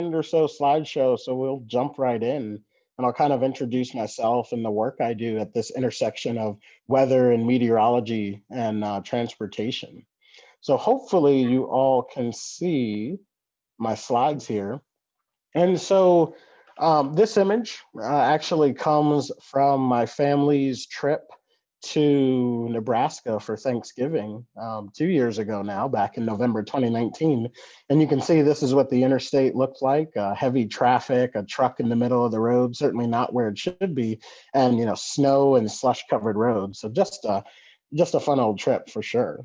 or so slideshow, so we'll jump right in and I'll kind of introduce myself and the work I do at this intersection of weather and meteorology and uh, transportation. So hopefully you all can see my slides here. And so um, this image uh, actually comes from my family's trip to Nebraska for Thanksgiving um, two years ago now, back in November 2019. And you can see this is what the interstate looked like, uh, heavy traffic, a truck in the middle of the road, certainly not where it should be, and you know, snow and slush covered roads. So just a, just a fun old trip for sure.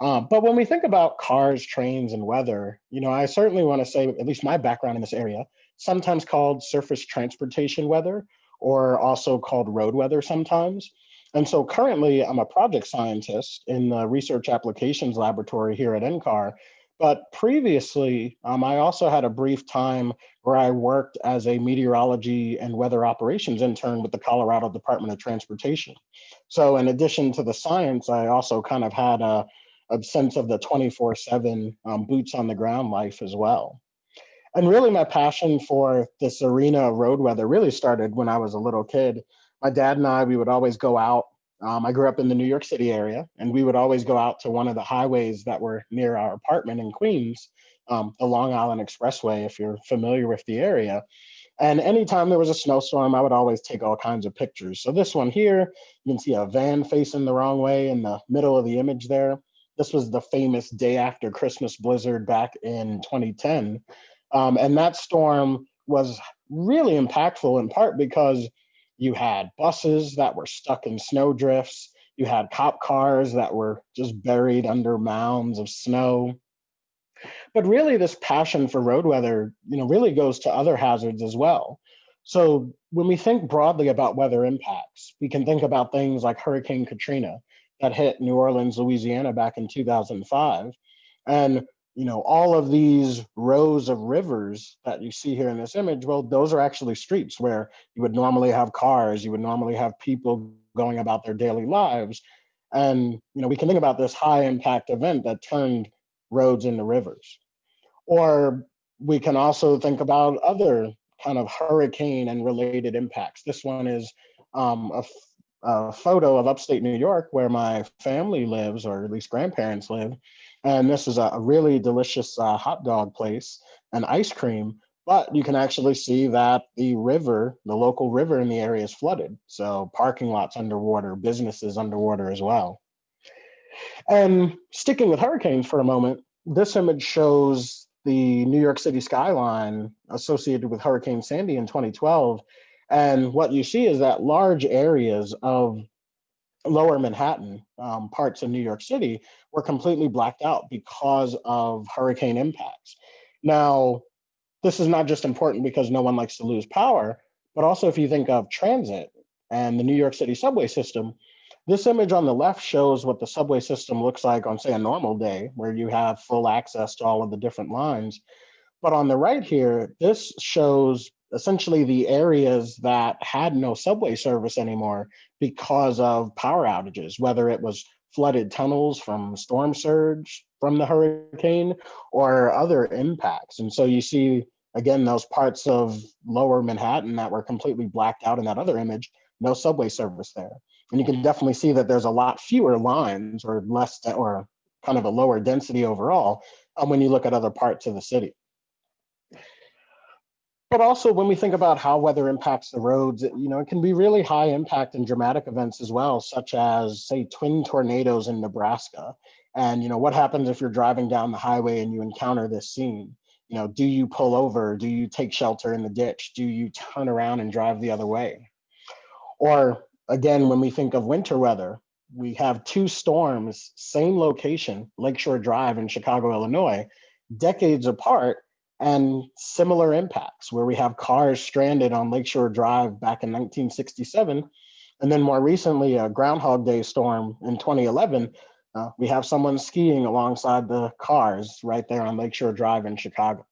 Uh, but when we think about cars, trains, and weather, you know, I certainly want to say, at least my background in this area, sometimes called surface transportation weather, or also called road weather sometimes. And so currently I'm a project scientist in the research applications laboratory here at NCAR. But previously, um, I also had a brief time where I worked as a meteorology and weather operations intern with the Colorado Department of Transportation. So in addition to the science, I also kind of had a, a sense of the 24 seven um, boots on the ground life as well. And really my passion for this arena of road weather really started when I was a little kid my dad and I, we would always go out. Um, I grew up in the New York City area, and we would always go out to one of the highways that were near our apartment in Queens, um, the Long Island Expressway, if you're familiar with the area. And anytime there was a snowstorm, I would always take all kinds of pictures. So this one here, you can see a van facing the wrong way in the middle of the image there. This was the famous day after Christmas blizzard back in 2010. Um, and that storm was really impactful in part because you had buses that were stuck in snowdrifts. You had cop cars that were just buried under mounds of snow. But really this passion for road weather, you know, really goes to other hazards as well. So when we think broadly about weather impacts, we can think about things like Hurricane Katrina that hit New Orleans, Louisiana back in 2005. And you know, all of these rows of rivers that you see here in this image, well, those are actually streets where you would normally have cars, you would normally have people going about their daily lives. And, you know, we can think about this high impact event that turned roads into rivers. Or we can also think about other kind of hurricane and related impacts. This one is um, a, a photo of upstate New York where my family lives, or at least grandparents live. And this is a, really delicious uh, hot dog place and ice cream, but you can actually see that the river, the local river in the area is flooded. So parking lots underwater, businesses underwater as well. And sticking with hurricanes for a moment, this image shows the New York City skyline associated with Hurricane Sandy in 2012. And what you see is that large areas of lower Manhattan, um, parts of New York City, were completely blacked out because of hurricane impacts. Now, this is not just important because no one likes to lose power, but also if you think of transit and the New York City subway system, this image on the left shows what the subway system looks like on, say, a normal day, where you have full access to all of the different lines. But on the right here, this shows essentially the areas that had no subway service anymore because of power outages, whether it was flooded tunnels from storm surge from the hurricane or other impacts. And so you see, again, those parts of lower Manhattan that were completely blacked out in that other image, no subway service there. And you can definitely see that there's a lot fewer lines or less or kind of a lower density overall um, when you look at other parts of the city. But also when we think about how weather impacts the roads, you know, it can be really high impact and dramatic events as well, such as say twin tornadoes in Nebraska. And, you know, what happens if you're driving down the highway and you encounter this scene? You know, do you pull over? Do you take shelter in the ditch? Do you turn around and drive the other way? Or again, when we think of winter weather, we have two storms, same location, Lakeshore Drive in Chicago, Illinois, decades apart, and similar impacts where we have cars stranded on Lakeshore Drive back in 1967. And then more recently, a Groundhog Day storm in 2011, uh, we have someone skiing alongside the cars right there on Lakeshore Drive in Chicago.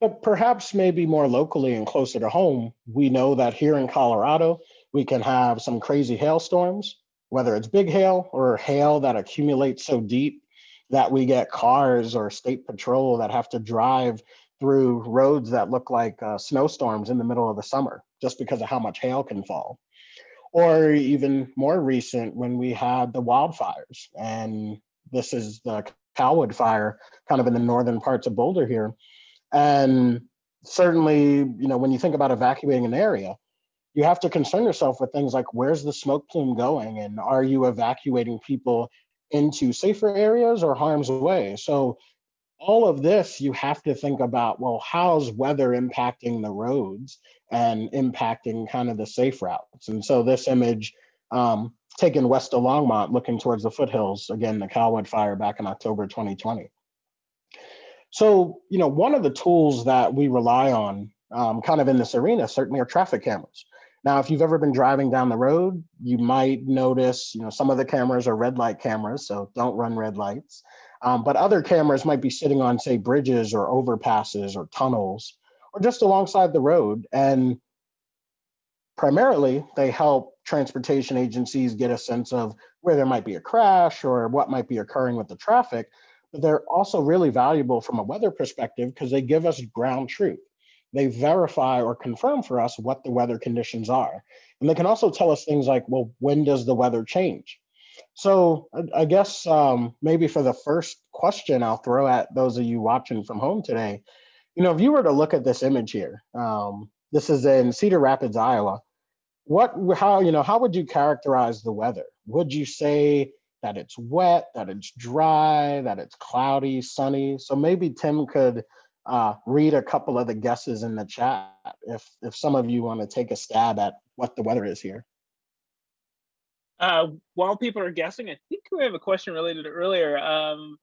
But perhaps maybe more locally and closer to home, we know that here in Colorado, we can have some crazy hailstorms, whether it's big hail or hail that accumulates so deep that we get cars or state patrol that have to drive through roads that look like uh, snowstorms in the middle of the summer, just because of how much hail can fall. Or even more recent, when we had the wildfires, and this is the Calwood fire, kind of in the northern parts of Boulder here. And certainly, you know, when you think about evacuating an area, you have to concern yourself with things like where's the smoke plume going and are you evacuating people into safer areas or harm's way? So all of this, you have to think about, well, how's weather impacting the roads and impacting kind of the safe routes? And so this image um, taken west of Longmont, looking towards the foothills, again, the Calwood fire back in October 2020. So, you know, one of the tools that we rely on um, kind of in this arena certainly are traffic cameras. Now, if you've ever been driving down the road, you might notice, you know, some of the cameras are red light cameras, so don't run red lights. Um, but other cameras might be sitting on, say, bridges or overpasses or tunnels, or just alongside the road. And primarily, they help transportation agencies get a sense of where there might be a crash or what might be occurring with the traffic. But they're also really valuable from a weather perspective because they give us ground truth they verify or confirm for us what the weather conditions are. And they can also tell us things like, well, when does the weather change? So I, guess um, maybe for the first question I'll throw at those of you watching from home today, you know, if you were to look at this image here, um, this is in Cedar Rapids, Iowa. What, how, you know, how would you characterize the weather? Would you say that it's wet, that it's dry, that it's cloudy, sunny? So maybe Tim could uh, read a couple of the guesses in the chat if if some of you want to take a stab at what the weather is here. Uh, while people are guessing, I think we have a question related to earlier. Um,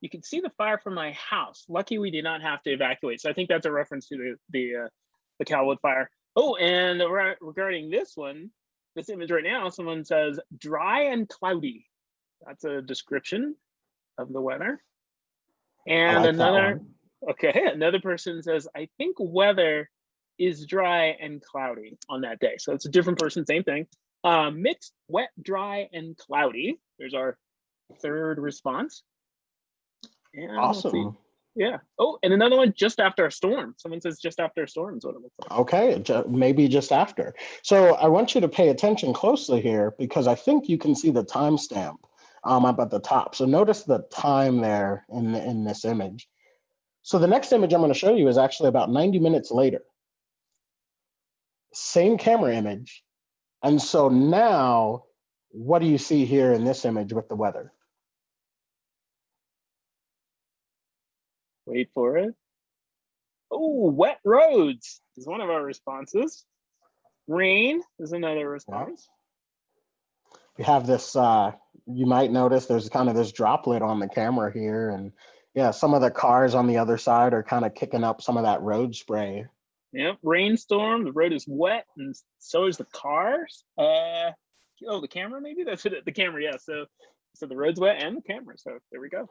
you can see the fire from my house. Lucky we did not have to evacuate. So I think that's a reference to the the, uh, the Calwood fire. Oh, and re regarding this one, this image right now, someone says dry and cloudy. That's a description of the weather. And like another Okay, another person says, I think weather is dry and cloudy on that day. So it's a different person, same thing. Uh, mixed, wet, dry, and cloudy. There's our third response. And awesome. Yeah. Oh, and another one just after a storm. Someone says just after a storm is what it looks like. Okay, maybe just after. So I want you to pay attention closely here because I think you can see the timestamp um, up at the top. So notice the time there in, in this image. So the next image I'm going to show you is actually about 90 minutes later. Same camera image. And so now, what do you see here in this image with the weather? Wait for it. Oh, wet roads is one of our responses. Rain is another response. We have this, uh, you might notice there's kind of this droplet on the camera here and yeah, some of the cars on the other side are kind of kicking up some of that road spray. Yep, rainstorm. The road is wet, and so is the cars. Uh, oh, the camera maybe that's it. The camera, yeah. So, so the road's wet and the camera. So there we go.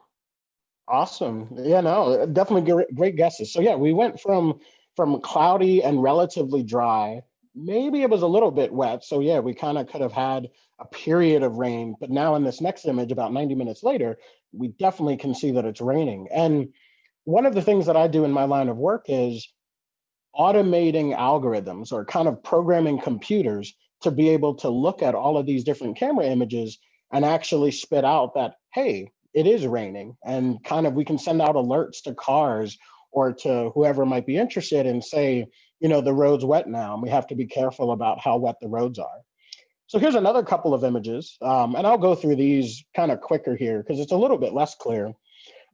Awesome. Yeah, no, definitely great, great guesses. So yeah, we went from from cloudy and relatively dry. Maybe it was a little bit wet. So yeah, we kind of could have had a period of rain. But now in this next image, about 90 minutes later, we definitely can see that it's raining. And one of the things that I do in my line of work is automating algorithms or kind of programming computers to be able to look at all of these different camera images and actually spit out that, hey, it is raining. And kind of we can send out alerts to cars or to whoever might be interested and say, you know, the road's wet now and we have to be careful about how wet the roads are. So here's another couple of images, um, and I'll go through these kind of quicker here because it's a little bit less clear.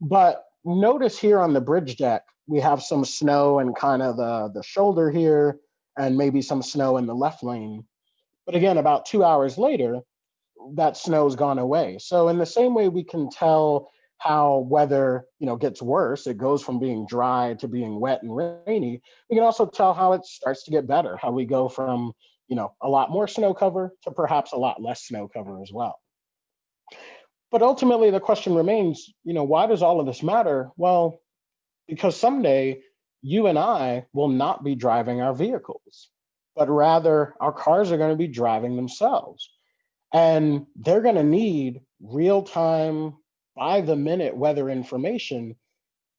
But notice here on the bridge deck, we have some snow and kind of the, the shoulder here, and maybe some snow in the left lane. But again, about two hours later, that snow's gone away. So in the same way we can tell how weather you know gets worse it goes from being dry to being wet and rainy we can also tell how it starts to get better how we go from you know, a lot more snow cover to perhaps a lot less snow cover as well. But ultimately the question remains, you know, why does all of this matter? Well, because someday you and I will not be driving our vehicles, but rather our cars are going to be driving themselves. And they're going to need real time, by the minute weather information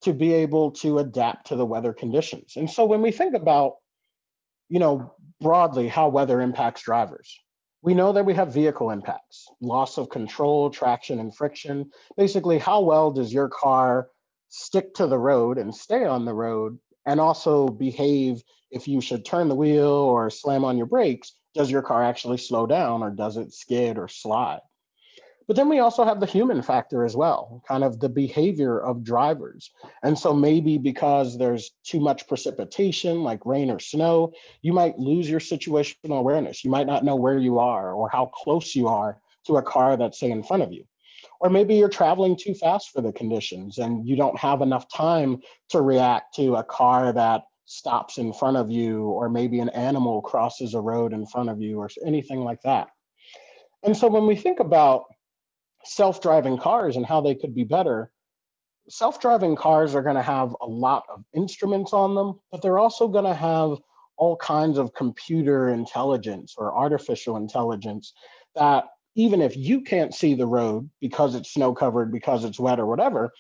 to be able to adapt to the weather conditions. And so when we think about, you know, broadly how weather impacts drivers, we know that we have vehicle impacts, loss of control, traction and friction. Basically, how well does your car stick to the road and stay on the road and also behave if you should turn the wheel or slam on your brakes, does your car actually slow down or does it skid or slide? But then we also have the human factor as well, kind of the behavior of drivers. And so maybe because there's too much precipitation, like rain or snow, you might lose your situational awareness. You might not know where you are or how close you are to a car that's say in front of you. Or maybe you're traveling too fast for the conditions and you don't have enough time to react to a car that stops in front of you, or maybe an animal crosses a road in front of you or anything like that. And so when we think about self-driving cars and how they could be better, self-driving cars are going to have a lot of instruments on them, but they're also going to have all kinds of computer intelligence or artificial intelligence that even if you can't see the road because it's snow covered, because it's wet or whatever,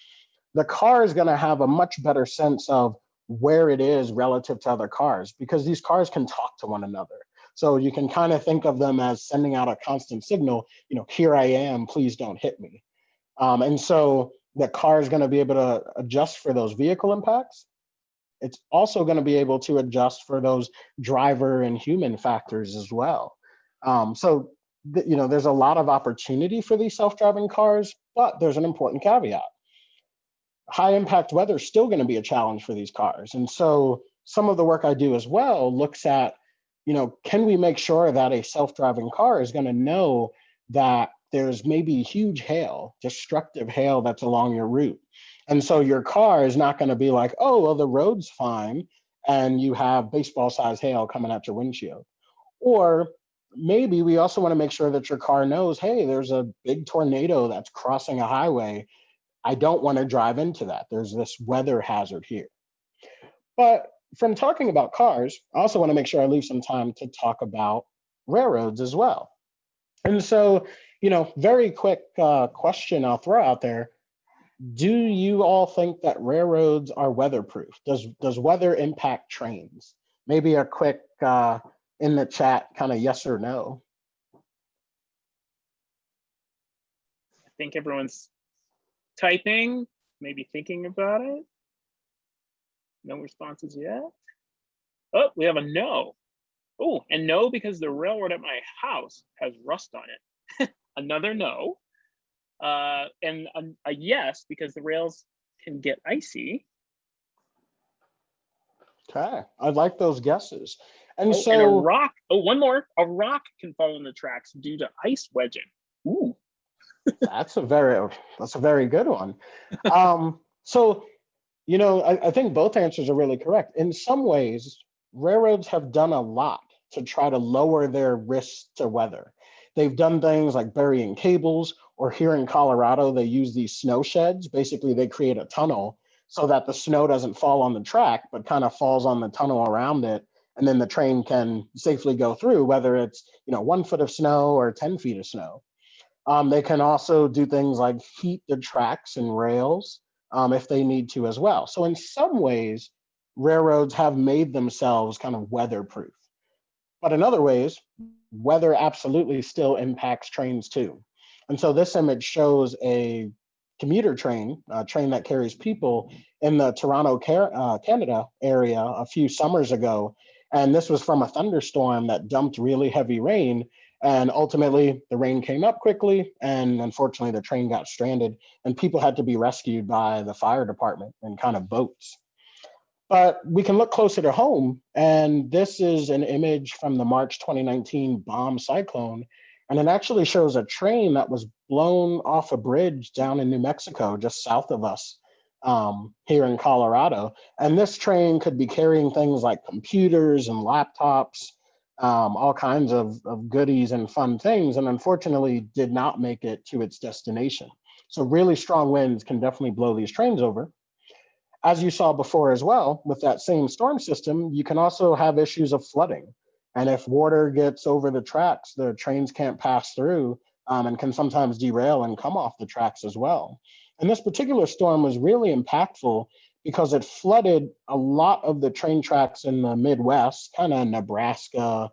the car is going to have a much better sense of where it is relative to other cars because these cars can talk to one another. So you can kind of think of them as sending out a constant signal, you know, here I am, please don't hit me. Um, and so the car is going to be able to adjust for those vehicle impacts. It's also going to be able to adjust for those driver and human factors as well. Um, so, you know, there's a lot of opportunity for these self-driving cars, but there's an important caveat. High impact weather is still going to be a challenge for these cars. And so some of the work I do as well looks at you know, can we make sure that a self-driving car is going to know that there's maybe huge hail, destructive hail that's along your route. And so your car is not going to be like, oh, well, the road's fine. And you have baseball size hail coming at your windshield. Or maybe we also want to make sure that your car knows, hey, there's a big tornado that's crossing a highway. I don't want to drive into that. There's this weather hazard here. But from talking about cars, I also want to make sure I leave some time to talk about railroads as well. And so, you know, very quick uh, question I'll throw out there. Do you all think that railroads are weatherproof? Does, does weather impact trains? Maybe a quick uh, in the chat kind of yes or no. I think everyone's typing, maybe thinking about it. No responses yet. Oh, we have a no. Oh, and no because the railroad at my house has rust on it. Another no. Uh, and a, a, yes because the rails can get icy. Okay, I like those guesses. And oh, so and a rock. Oh, one more. A rock can fall in the tracks due to ice wedging. Ooh. that's a very that's a very good one. Um, so you know, I, I think both answers are really correct. In some ways, railroads have done a lot to try to lower their risks to weather. They've done things like burying cables, or here in Colorado, they use these snow sheds. Basically, they create a tunnel so that the snow doesn't fall on the track, but kind of falls on the tunnel around it. And then the train can safely go through, whether it's you know one foot of snow or 10 feet of snow. Um, they can also do things like heat the tracks and rails um, if they need to as well. So in some ways, railroads have made themselves kind of weatherproof. But in other ways, weather absolutely still impacts trains too. And so this image shows a commuter train, a train that carries people in the Toronto, uh, Canada area a few summers ago. And this was from a thunderstorm that dumped really heavy rain and ultimately, the rain came up quickly, and unfortunately, the train got stranded, and people had to be rescued by the fire department in kind of boats. But we can look closer to home, and this is an image from the March 2019 bomb cyclone, and it actually shows a train that was blown off a bridge down in New Mexico, just south of us um, here in Colorado. And this train could be carrying things like computers and laptops, um, all kinds of, of goodies and fun things, and unfortunately did not make it to its destination. So really strong winds can definitely blow these trains over. As you saw before as well, with that same storm system, you can also have issues of flooding. And if water gets over the tracks, the trains can't pass through um, and can sometimes derail and come off the tracks as well. And this particular storm was really impactful because it flooded a lot of the train tracks in the Midwest, kind of Nebraska,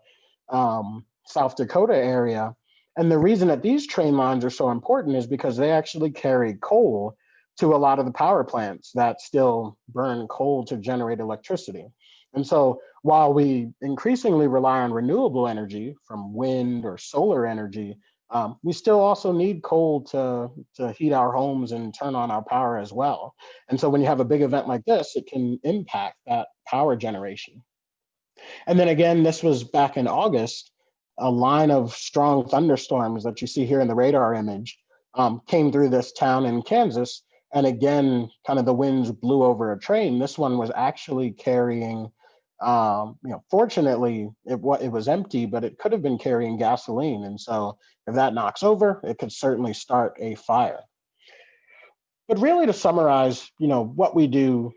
um, South Dakota area. And the reason that these train lines are so important is because they actually carry coal to a lot of the power plants that still burn coal to generate electricity. And so while we increasingly rely on renewable energy from wind or solar energy, um, we still also need coal to, to heat our homes and turn on our power as well. And so when you have a big event like this, it can impact that power generation. And then again, this was back in August, a line of strong thunderstorms that you see here in the radar image um, came through this town in Kansas. And again, kind of the winds blew over a train. This one was actually carrying um, you know, fortunately, it, it was empty, but it could have been carrying gasoline. And so if that knocks over, it could certainly start a fire. But really to summarize, you know, what we do,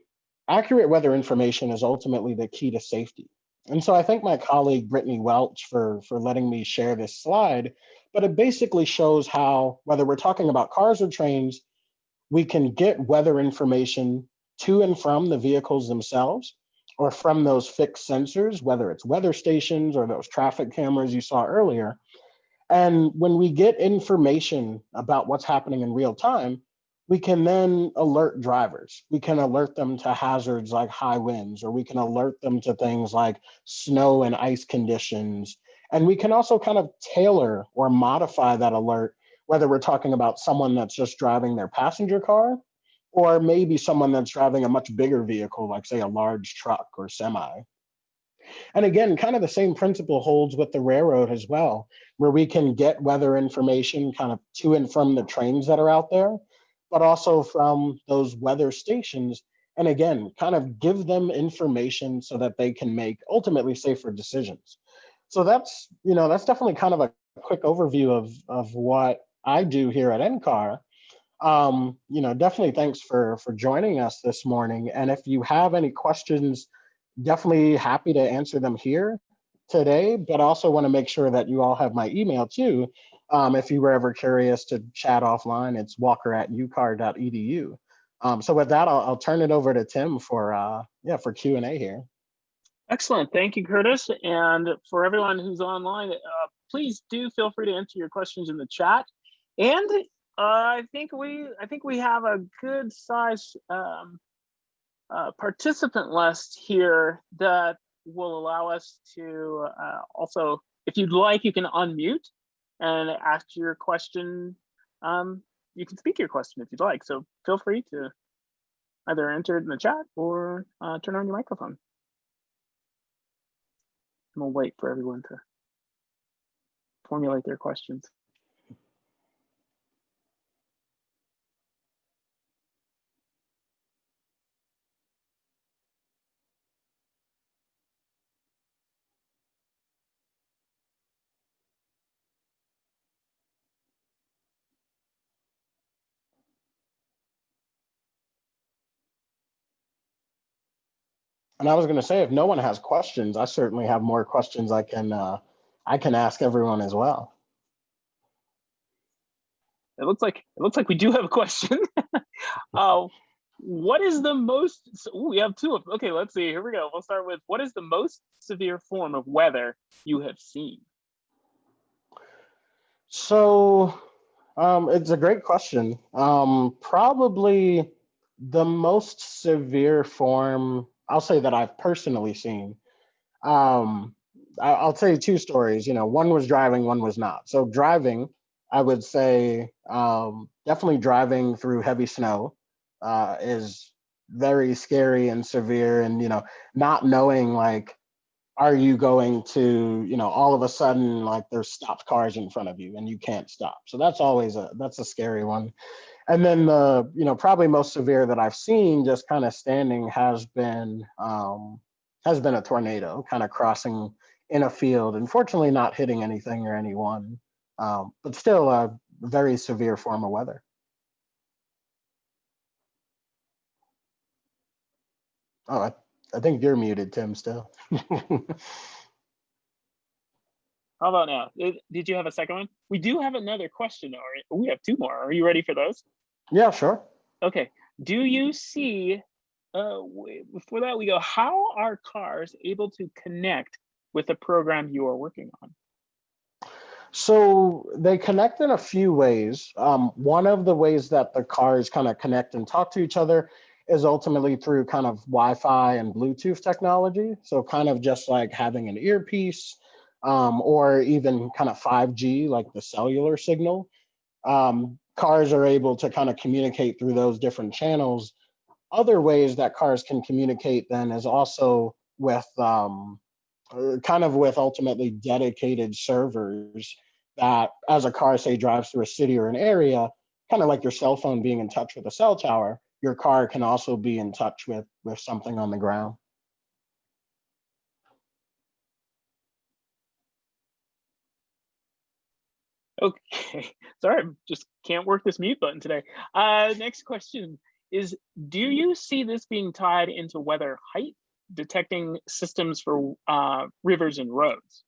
accurate weather information is ultimately the key to safety. And so I thank my colleague Brittany Welch for, for letting me share this slide, but it basically shows how, whether we're talking about cars or trains, we can get weather information to and from the vehicles themselves, or from those fixed sensors, whether it's weather stations or those traffic cameras you saw earlier. And when we get information about what's happening in real time, we can then alert drivers. We can alert them to hazards like high winds, or we can alert them to things like snow and ice conditions. And we can also kind of tailor or modify that alert, whether we're talking about someone that's just driving their passenger car or maybe someone that's driving a much bigger vehicle, like say a large truck or semi. And again, kind of the same principle holds with the railroad as well, where we can get weather information kind of to and from the trains that are out there, but also from those weather stations. And again, kind of give them information so that they can make ultimately safer decisions. So that's, you know, that's definitely kind of a quick overview of, of what I do here at NCAR um, you know, definitely thanks for for joining us this morning. And if you have any questions, definitely happy to answer them here today, but also want to make sure that you all have my email too. Um, if you were ever curious to chat offline, it's walker at ucar.edu. Um, so with that, I'll, I'll, turn it over to Tim for uh, yeah for Q and A here. Excellent, thank you, Curtis. And for everyone who's online, uh, please do feel free to enter your questions in the chat. And I think we I think we have a good size um, uh, participant list here that will allow us to uh, also, if you'd like, you can unmute and ask your question. Um, you can speak your question if you'd like. So feel free to either enter it in the chat or uh, turn on your microphone. And we'll wait for everyone to formulate their questions. And I was going to say, if no one has questions, I certainly have more questions I can uh, I can ask everyone as well. It looks like it looks like we do have a question. uh, what is the most? Ooh, we have two of. Okay, let's see. Here we go. We'll start with what is the most severe form of weather you have seen? So, um, it's a great question. Um, probably the most severe form I'll say that I've personally seen. Um, I'll tell you two stories. You know, one was driving, one was not. So driving, I would say um, definitely driving through heavy snow uh, is very scary and severe. And you know, not knowing like, are you going to, you know, all of a sudden like there's stopped cars in front of you and you can't stop. So that's always a that's a scary one. And then the, you know, probably most severe that I've seen just kind of standing has been, um, has been a tornado kind of crossing in a field, unfortunately not hitting anything or anyone, um, but still a very severe form of weather. Oh, I, think you're muted, Tim, still. How about now? Did you have a second one? We do have another question, or we have two more. Are you ready for those? Yeah, sure. Okay. Do you see uh, before that, we go, how are cars able to connect with the program you are working on? So they connect in a few ways. Um, one of the ways that the cars kind of connect and talk to each other is ultimately through kind of Wi-Fi and Bluetooth technology. So kind of just like having an earpiece um, or even kind of 5G, like the cellular signal. Um, cars are able to kind of communicate through those different channels. Other ways that cars can communicate then is also with um, uh, kind of with ultimately dedicated servers that as a car say drives through a city or an area, kind of like your cell phone being in touch with a cell tower, your car can also be in touch with with something on the ground. Okay, sorry, I just can't work this mute button today. Uh, next question is, do you see this being tied into weather height detecting systems for uh, rivers and roads?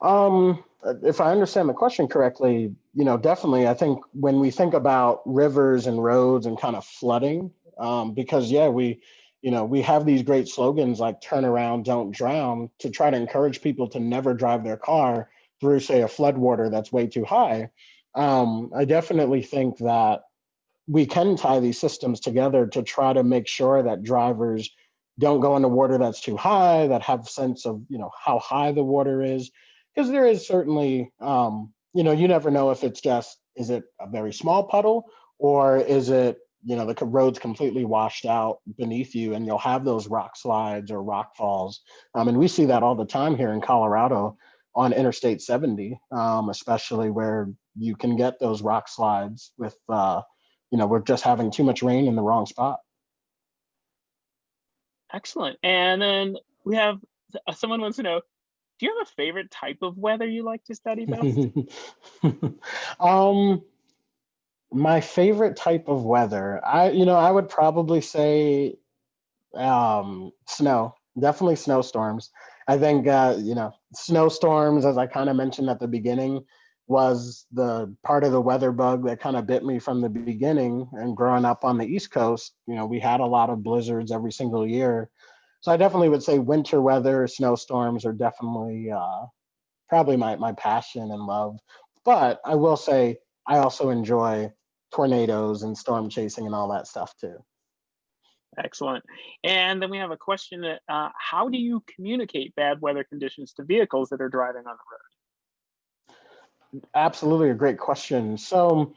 Um, if I understand the question correctly, you know, definitely, I think when we think about rivers and roads and kind of flooding, um, because yeah, we, you know, we have these great slogans like turn around, don't drown to try to encourage people to never drive their car through say a flood water that's way too high. Um, I definitely think that we can tie these systems together to try to make sure that drivers don't go into water that's too high, that have sense of, you know, how high the water is. Because there is certainly, um, you know, you never know if it's just, is it a very small puddle or is it, you know, the road's completely washed out beneath you and you'll have those rock slides or rock falls. Um, and we see that all the time here in Colorado on Interstate 70, um, especially where you can get those rock slides with, uh, you know, we're just having too much rain in the wrong spot. Excellent. And then we have uh, someone wants to know, do you have a favorite type of weather you like to study best? um, my favorite type of weather, I, you know, I would probably say um, snow, definitely snowstorms. I think, uh, you know, snowstorms, as I kind of mentioned at the beginning, was the part of the weather bug that kind of bit me from the beginning and growing up on the east coast you know we had a lot of blizzards every single year so i definitely would say winter weather snowstorms are definitely uh, probably my, my passion and love but i will say i also enjoy tornadoes and storm chasing and all that stuff too Excellent. And then we have a question that uh, how do you communicate bad weather conditions to vehicles that are driving on the road? Absolutely a great question. So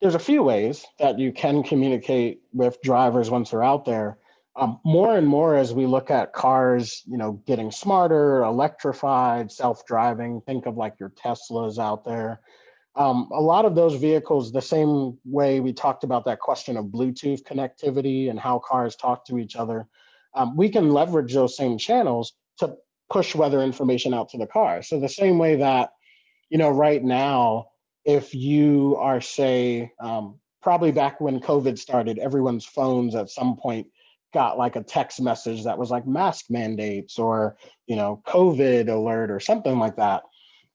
there's a few ways that you can communicate with drivers once they're out there. Um, more and more as we look at cars, you know, getting smarter, electrified, self-driving, think of like your Teslas out there. Um, a lot of those vehicles, the same way we talked about that question of Bluetooth connectivity and how cars talk to each other, um, we can leverage those same channels to push weather information out to the car. So the same way that you know, right now, if you are, say, um, probably back when COVID started, everyone's phones at some point got like a text message that was like mask mandates or, you know, COVID alert or something like that.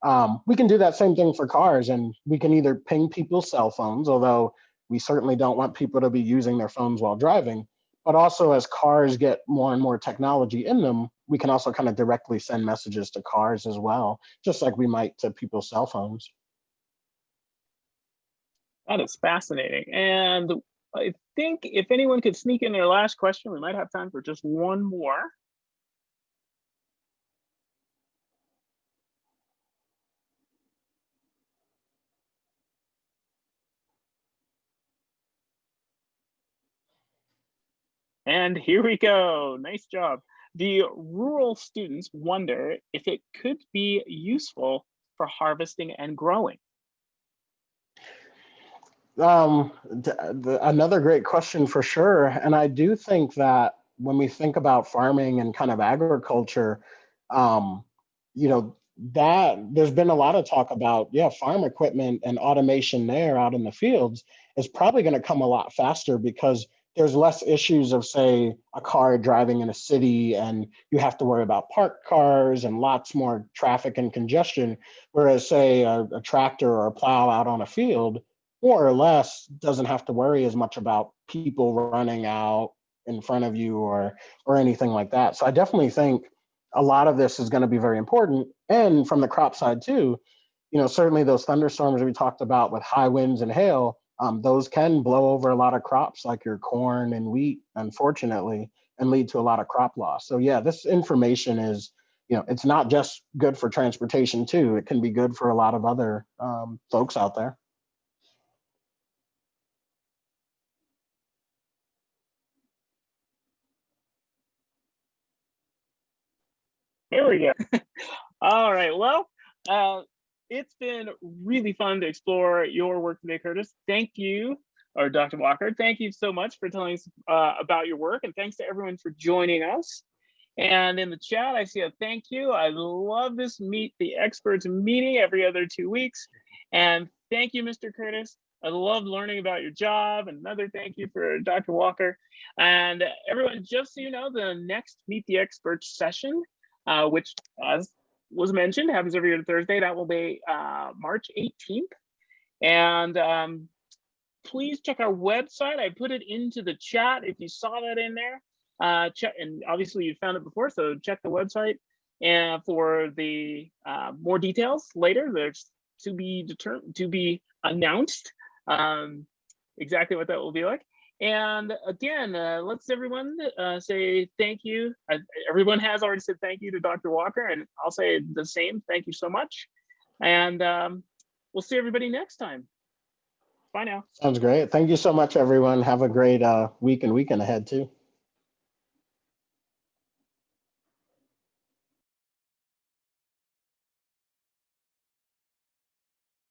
Um, we can do that same thing for cars and we can either ping people's cell phones, although we certainly don't want people to be using their phones while driving, but also as cars get more and more technology in them, we can also kind of directly send messages to cars as well, just like we might to people's cell phones. That is fascinating. And think if anyone could sneak in their last question, we might have time for just one more. And here we go. Nice job. The rural students wonder if it could be useful for harvesting and growing. Um, another great question for sure. And I do think that when we think about farming and kind of agriculture, um, you know, that there's been a lot of talk about, yeah, farm equipment and automation there out in the fields is probably going to come a lot faster because there's less issues of say a car driving in a city and you have to worry about parked cars and lots more traffic and congestion whereas say a, a, tractor or a plow out on a field more or less doesn't have to worry as much about people running out in front of you or or anything like that. So I definitely think a lot of this is going to be very important. And from the crop side too, you know, certainly those thunderstorms we talked about with high winds and hail, um, those can blow over a lot of crops like your corn and wheat, unfortunately, and lead to a lot of crop loss. So yeah, this information is, you know, it's not just good for transportation too. It can be good for a lot of other um, folks out there. We go. All right. Well, uh, it's been really fun to explore your work today, Curtis. Thank you, or Dr. Walker. Thank you so much for telling us uh, about your work, and thanks to everyone for joining us. And in the chat, I see a thank you. I love this Meet the Experts meeting every other two weeks. And thank you, Mr. Curtis. I love learning about your job. Another thank you for Dr. Walker. And everyone, just so you know, the next Meet the Experts session uh, which as was mentioned, happens every Thursday. That will be uh, March 18th. And um, please check our website. I put it into the chat if you saw that in there. Uh, check, and obviously you found it before, so check the website and for the uh, more details later. There's to be determined to be announced um, exactly what that will be like. And again, uh, let's everyone uh, say thank you. Uh, everyone has already said thank you to Dr. Walker, and I'll say the same. Thank you so much. And um, we'll see everybody next time. Bye now. Sounds great. Thank you so much, everyone. Have a great uh, week and weekend ahead too.